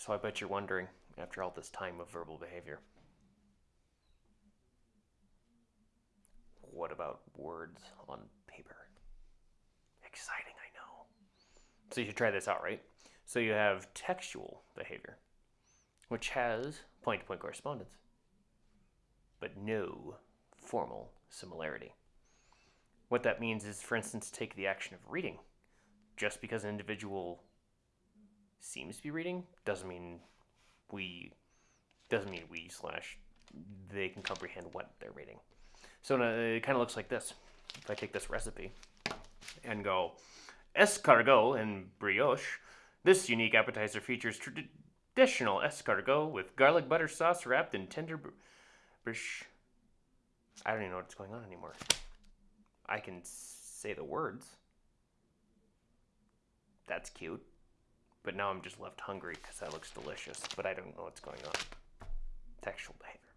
So I bet you're wondering, after all this time of verbal behavior, what about words on paper? Exciting, I know. So you should try this out, right? So you have textual behavior, which has point to point correspondence, but no formal similarity. What that means is, for instance, take the action of reading. Just because an individual seems to be reading doesn't mean we doesn't mean we slash they can comprehend what they're reading. So it kind of looks like this. If I take this recipe and go escargot and brioche, this unique appetizer features traditional escargot with garlic butter sauce wrapped in tender br- brish. I don't even know what's going on anymore. I can say the words. That's cute. But now I'm just left hungry because that looks delicious, but I don't know what's going on. Textual behavior.